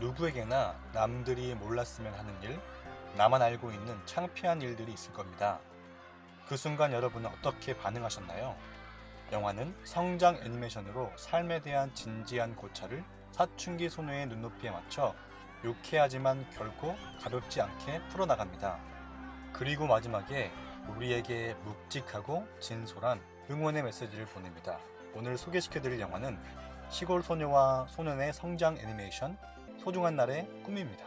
누구에게나 남들이 몰랐으면 하는 일, 나만 알고 있는 창피한 일들이 있을 겁니다. 그 순간 여러분은 어떻게 반응하셨나요? 영화는 성장 애니메이션으로 삶에 대한 진지한 고찰을 사춘기 소녀의 눈높이에 맞춰 유쾌하지만 결코 가볍지 않게 풀어나갑니다. 그리고 마지막에 우리에게 묵직하고 진솔한 응원의 메시지를 보냅니다. 오늘 소개시켜드릴 영화는 시골 소녀와 소년의 성장 애니메이션 소중한 날의 꿈입니다.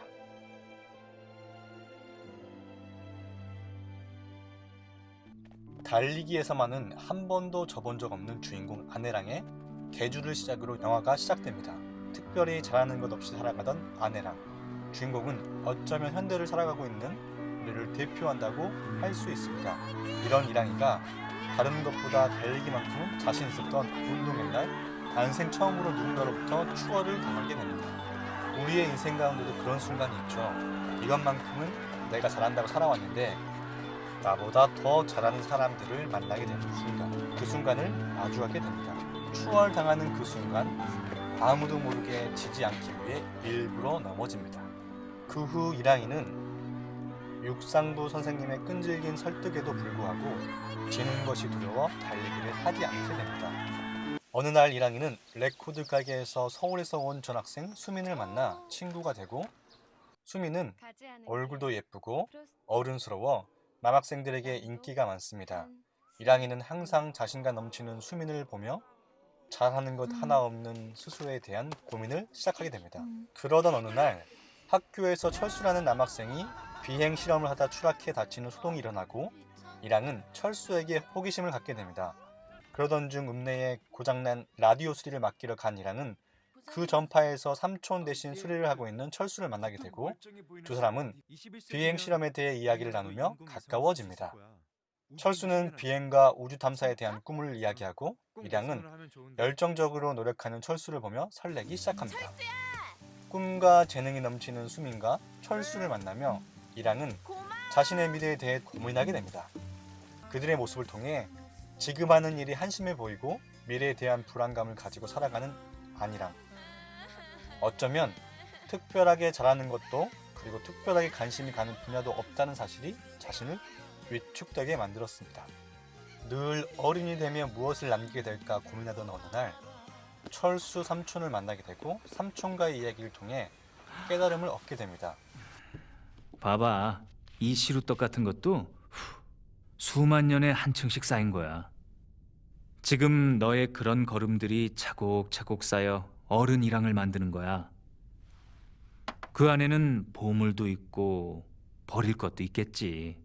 달리기에서만은 한 번도 져본 적 없는 주인공 아내랑의 개주를 시작으로 영화가 시작됩니다. 특별히 잘하는 것 없이 살아가던 아내랑 주인공은 어쩌면 현대를 살아가고 있는 우리를 대표한다고 할 수 있습니다. 이런 이랑이가 다른 것보다 달리기만큼은 자신 있었던 운동의 날 난생 처음으로 누군가로부터 추월을 당하게 됩니다. 우리의 인생 가운데도 그런 순간이 있죠. 이것만큼은 내가 잘한다고 살아왔는데 나보다 더 잘하는 사람들을 만나게 되는 순간 그 순간을 마주하게 됩니다. 추월당하는 그 순간 아무도 모르게 지지 않기 위해 일부러 넘어집니다. 그 후 이랑이는 육상부 선생님의 끈질긴 설득에도 불구하고 지는 것이 두려워 달리기를 하지 않게 됩니다. 어느 날 이랑이는 레코드 가게에서 서울에서 온 전학생 수민을 만나 친구가 되고 수민은 얼굴도 예쁘고 어른스러워 남학생들에게 인기가 많습니다. 이랑이는 항상 자신감 넘치는 수민을 보며 잘하는 것 하나 없는 스스로에 대한 고민을 시작하게 됩니다. 그러던 어느 날 학교에서 철수라는 남학생이 비행 실험을 하다 추락해 다치는 소동이 일어나고 이랑은 철수에게 호기심을 갖게 됩니다. 그러던 중 읍내에 고장난 라디오 수리를 맡기러 간 이랑은 그 전파에서 삼촌 대신 수리를 하고 있는 철수를 만나게 되고 두 사람은 비행 실험에 대해 이야기를 나누며 가까워집니다. 철수는 비행과 우주 탐사에 대한 꿈을 이야기하고 이량은 열정적으로 노력하는 철수를 보며 설레기 시작합니다. 꿈과 재능이 넘치는 수민과 철수를 만나며 이량은 자신의 미래에 대해 고민하게 됩니다. 그들의 모습을 통해 지금 하는 일이 한심해 보이고 미래에 대한 불안감을 가지고 살아가는 안이랑 어쩌면 특별하게 잘하는 것도 그리고 특별하게 관심이 가는 분야도 없다는 사실이 자신을 위축되게 만들었습니다. 늘 어린이 되면 무엇을 남기게 될까 고민하던 어느 날 철수 삼촌을 만나게 되고 삼촌과의 이야기를 통해 깨달음을 얻게 됩니다. 봐봐. 이 시루떡 같은 것도 후, 수만 년에 한 층씩 쌓인 거야. 지금 너의 그런 걸음들이 차곡차곡 쌓여 어른 이랑을 만드는 거야. 그 안에는 보물도 있고 버릴 것도 있겠지.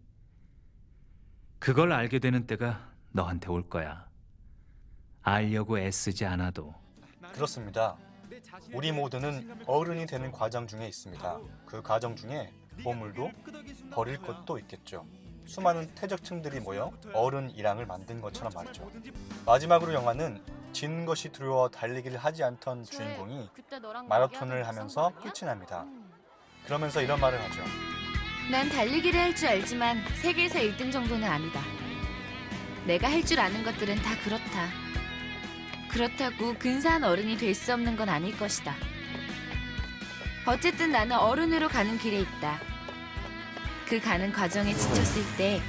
그걸 알게 되는 때가 너한테 올 거야. 알려고 애쓰지 않아도. 그렇습니다. 우리 모두는 어른이 되는 과정 중에 있습니다. 그 과정 중에 보물도 버릴 것도 있겠죠. 수많은 퇴적층들이 모여 어른 일항을 만든 것처럼 말이죠. 마지막으로 영화는 진 것이 두려워 달리기를 하지 않던 주인공이 마라톤을 하면서 끝이 납니다. 그러면서 이런 말을 하죠. 난 달리기를 할 줄 알지만 세계에서 1등 정도는 아니다. 내가 할 줄 아는 것들은 다 그렇다. 그렇다고 근사한 어른이 될 수 없는 건 아닐 것이다. 어쨌든 나는 어른으로 가는 길에 있다. 그 가는 과정에 지쳤을 때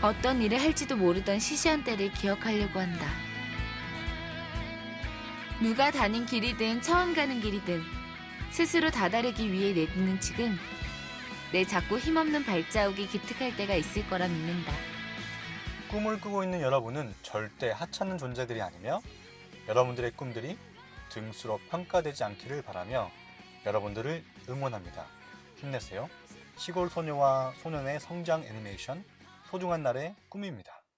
어떤 일을 할지도 모르던 시시한 때를 기억하려고 한다. 누가 다닌 길이든 처음 가는 길이든 스스로 다다르기 위해 내딛는 지금 내 작고 힘없는 발자국이 기특할 때가 있을 거라 믿는다. 꿈을 꾸고 있는 여러분은 절대 하찮은 존재들이 아니며 여러분들의 꿈들이 등수로 평가되지 않기를 바라며 여러분들을 응원합니다. 힘내세요. 시골 소녀와 소년의 성장 애니메이션 소중한 날의 꿈입니다.